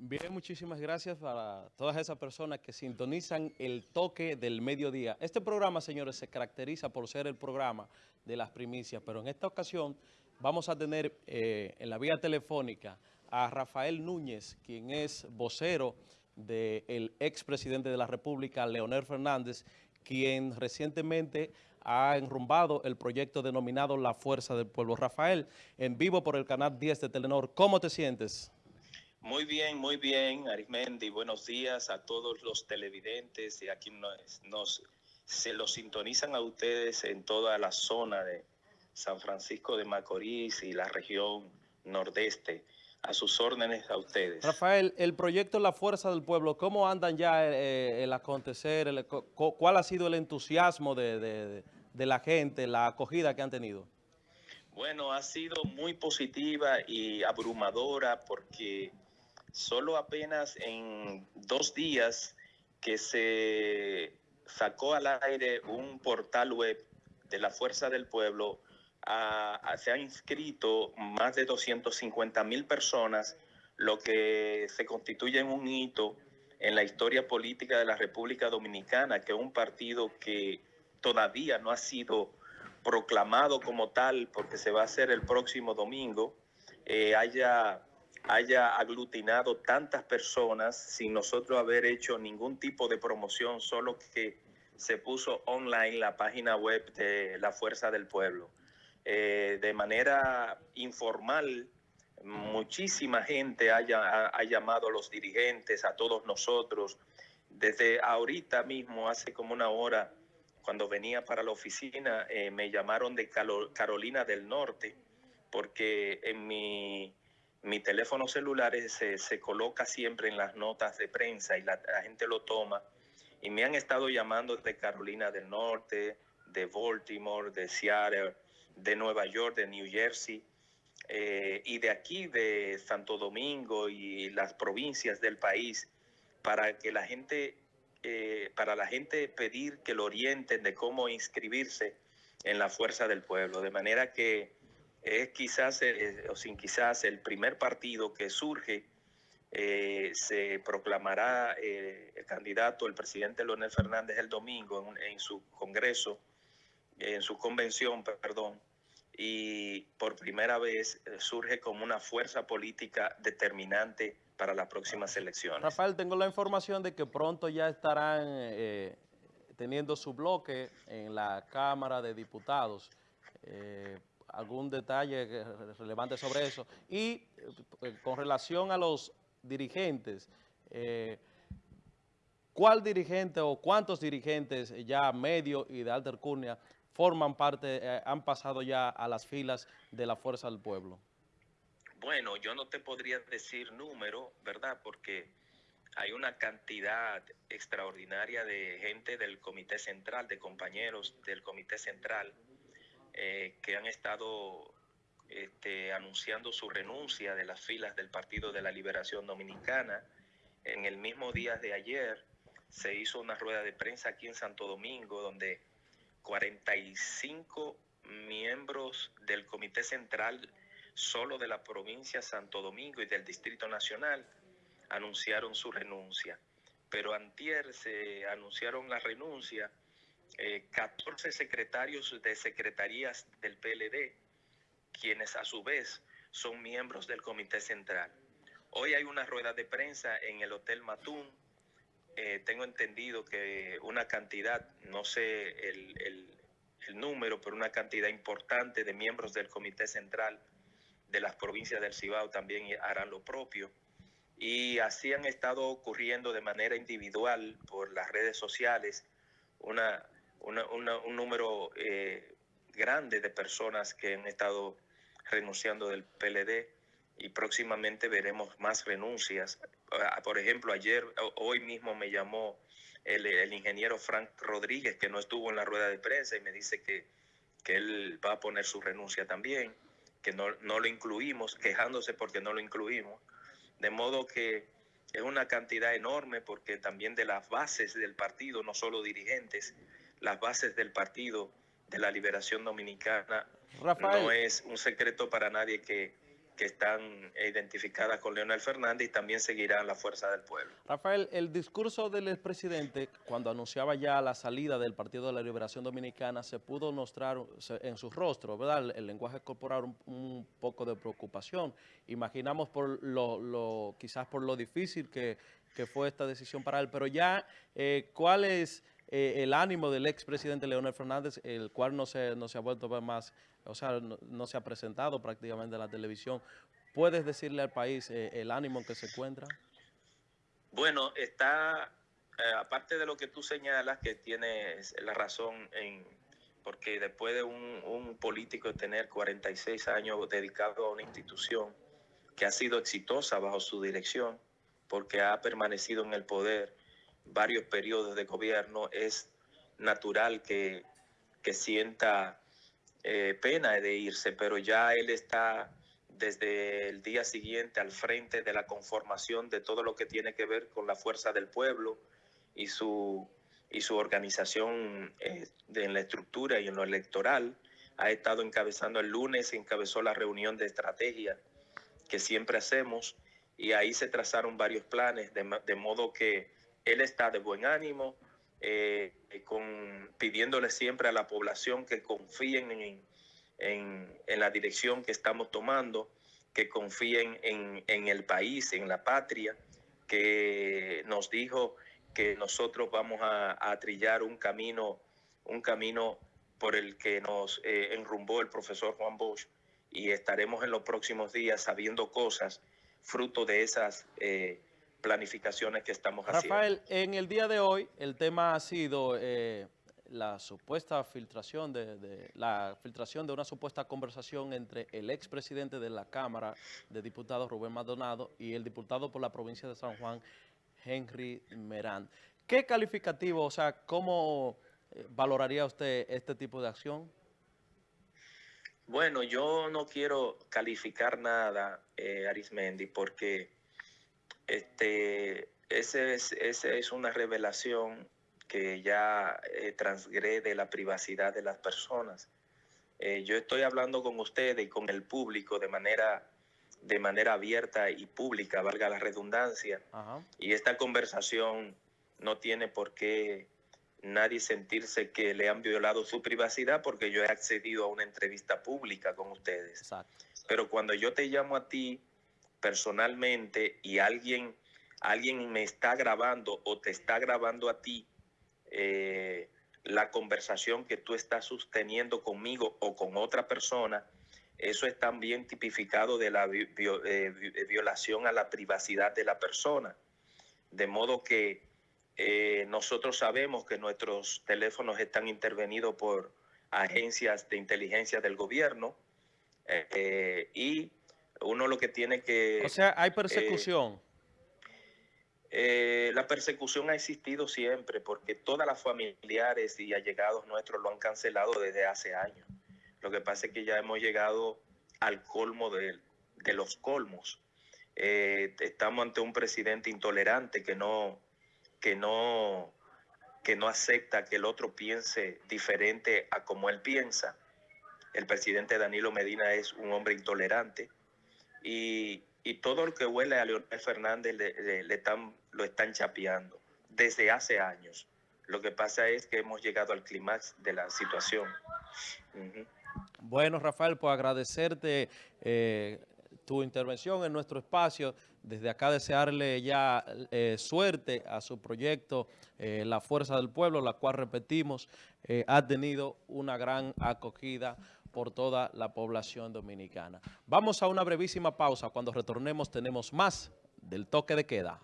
Bien, muchísimas gracias para todas esas personas que sintonizan el toque del mediodía. Este programa, señores, se caracteriza por ser el programa de las primicias, pero en esta ocasión vamos a tener eh, en la vía telefónica a Rafael Núñez, quien es vocero del expresidente de la República, Leonel Fernández, quien recientemente ha enrumbado el proyecto denominado La Fuerza del Pueblo. Rafael, en vivo por el canal 10 de Telenor, ¿cómo te sientes? Muy bien, muy bien, Arismendi. Buenos días a todos los televidentes y a quienes nos, se los sintonizan a ustedes en toda la zona de San Francisco de Macorís y la región nordeste. A sus órdenes a ustedes. Rafael, el proyecto La Fuerza del Pueblo, ¿cómo andan ya eh, el acontecer? ¿Cuál ha sido el entusiasmo de la gente, la acogida que han tenido? Bueno, ha sido muy positiva y abrumadora porque solo apenas en dos días que se sacó al aire un portal web de la Fuerza del Pueblo, se han inscrito más de 250 mil personas, lo que se constituye en un hito en la historia política de la República Dominicana, que un partido que todavía no ha sido proclamado como tal, porque se va a hacer el próximo domingo, eh, haya haya aglutinado tantas personas sin nosotros haber hecho ningún tipo de promoción, solo que se puso online la página web de la Fuerza del Pueblo. Eh, de manera informal, muchísima gente ha, llamado a los dirigentes, a todos nosotros. Desde ahorita mismo, hace como una hora, cuando venía para la oficina, eh, me llamaron de Carolina del Norte, porque en mi mi teléfono celular se, coloca siempre en las notas de prensa y la, gente lo toma. Y me han estado llamando de Carolina del Norte, de Baltimore, de Seattle, de Nueva York, de New Jersey, eh, y de aquí, de Santo Domingo y las provincias del país, para que la gente, eh, para la gente pedir que lo orienten de cómo inscribirse en la fuerza del pueblo. De manera que es quizás, eh, o sin quizás, el primer partido que surge. Eh, se proclamará eh, candidato, el presidente Leonel Fernández, el domingo en, su congreso, en su convención, perdón, y por primera vez surge como una fuerza política determinante para las próximas elecciones. Rafael, tengo la información de que pronto ya estarán teniendo su bloque en la Cámara de Diputados algún detalle relevante sobre eso. Y eh, con relación a los dirigentes, eh, ¿cuál dirigente o cuántos dirigentes ya medio y de alta alcurnia forman parte, eh, han pasado ya a las filas de la Fuerza del Pueblo? Bueno, yo no te podría decir número, ¿verdad? Porque hay una cantidad extraordinaria de gente del Comité Central, de compañeros del Comité Central, eh, que han estado este, anunciando su renuncia de las filas del Partido de la Liberación Dominicana. En el mismo día de ayer se hizo una rueda de prensa aquí en Santo Domingo donde 45 miembros del Comité Central solo de la provincia Santo Domingo y del Distrito Nacional anunciaron su renuncia. Pero antier se anunciaron la renuncia 14 eh, secretarios de secretarías del PLD, quienes a su vez son miembros del Comité Central. Hoy hay una rueda de prensa en el Hotel Matún. Eh, tengo entendido que una cantidad, no sé el, el número, pero una cantidad importante de miembros del Comité Central de las provincias del Cibao también harán lo propio. Y así han estado ocurriendo de manera individual por las redes sociales una un número eh, grande de personas que han estado renunciando del PLD y próximamente veremos más renuncias. Ah, por ejemplo, ayer, hoy mismo me llamó el, ingeniero Frank Rodríguez, que no estuvo en la rueda de prensa, y me dice que, que él va a poner su renuncia también, que no, no lo incluimos, quejándose porque no lo incluimos. De modo que es una cantidad enorme porque también de las bases del partido, no solo dirigentes, las bases del Partido de la Liberación Dominicana. No es un secreto para nadie que que están identificadas con Leonel Fernández y también seguirán la fuerza del pueblo. Rafael, el discurso del expresidente cuando anunciaba ya la salida del Partido de la Liberación Dominicana se pudo mostrar en su rostro, ¿verdad? El, lenguaje corporal un, poco de preocupación. Imaginamos por lo, quizás por lo difícil que, fue esta decisión para él, pero ya, eh, ¿cuál es eh, el ánimo del expresidente Leonel Fernández, el cual no se, no se ha vuelto a ver más o sea, no, se ha presentado prácticamente en la televisión. ¿Puedes decirle al país eh, el ánimo en que se encuentra? Bueno, está, eh, aparte de lo que tú señalas, que tienes la razón en, porque después de un, un político tener 46 años dedicado a una institución que ha sido exitosa bajo su dirección, porque ha permanecido en el poder varios periodos de gobierno, es natural que, que sienta eh, pena de irse, pero ya él está desde el día siguiente al frente de la conformación de todo lo que tiene que ver con la fuerza del pueblo y su, y su organización eh, en la estructura y en lo electoral. Ha estado encabezando el lunes, encabezó la reunión de estrategia que siempre hacemos y ahí se trazaron varios planes, de, de modo que él está de buen ánimo, eh, con, pidiéndole siempre a la población que confíen en, en, la dirección que estamos tomando, que confíen en, en, el país, en la patria, que nos dijo que nosotros vamos a, a trillar un camino, un camino por el que nos eh, enrumbó el profesor Juan Bosch y estaremos en los próximos días sabiendo cosas fruto de esas eh, planificaciones que estamos haciendo. Rafael, en el día de hoy el tema ha sido eh, la supuesta filtración de, la filtración de una supuesta conversación entre el expresidente de la Cámara de Diputados, Rubén Maldonado, y el diputado por la provincia de San Juan, Henry Merán. ¿Qué calificativo, o sea, cómo eh, valoraría usted este tipo de acción? Bueno, yo no quiero calificar nada, eh, Arismendi, porque este, ese es, ese es una revelación que ya eh, transgrede la privacidad de las personas. Eh, yo estoy hablando con ustedes y con el público de manera, de manera abierta y pública, valga la redundancia. Y esta conversación no tiene por qué nadie sentirse que le han violado su privacidad porque yo he accedido a una entrevista pública con ustedes. Pero cuando yo te llamo a ti personalmente y alguien, alguien me está grabando o te está grabando a ti eh, la conversación que tú estás sosteniendo conmigo o con otra persona, eso es también tipificado de la eh, violación a la privacidad de la persona. De modo que eh, nosotros sabemos que nuestros teléfonos están intervenidos por agencias de inteligencia del gobierno y uno lo que tiene que... O sea, hay persecución. Eh, la persecución ha existido siempre porque todas las familiares y allegados nuestros lo han cancelado desde hace años. Lo que pasa es que ya hemos llegado al colmo de, los colmos. Eh, estamos ante un presidente intolerante que no, que no, que no acepta que el otro piense diferente a como él piensa. El presidente Danilo Medina es un hombre intolerante y, todo lo que huele a Leonel Fernández le, están, lo están chapeando desde hace años. Lo que pasa es que hemos llegado al clímax de la situación. Bueno, Rafael, pues agradecerte eh, tu intervención en nuestro espacio. Desde acá desearle ya eh, suerte a su proyecto, eh, La Fuerza del Pueblo, la cual, repetimos, ha tenido una gran acogida por toda la población dominicana. Vamos a una brevísima pausa. Cuando retornemos tenemos más del toque de queda.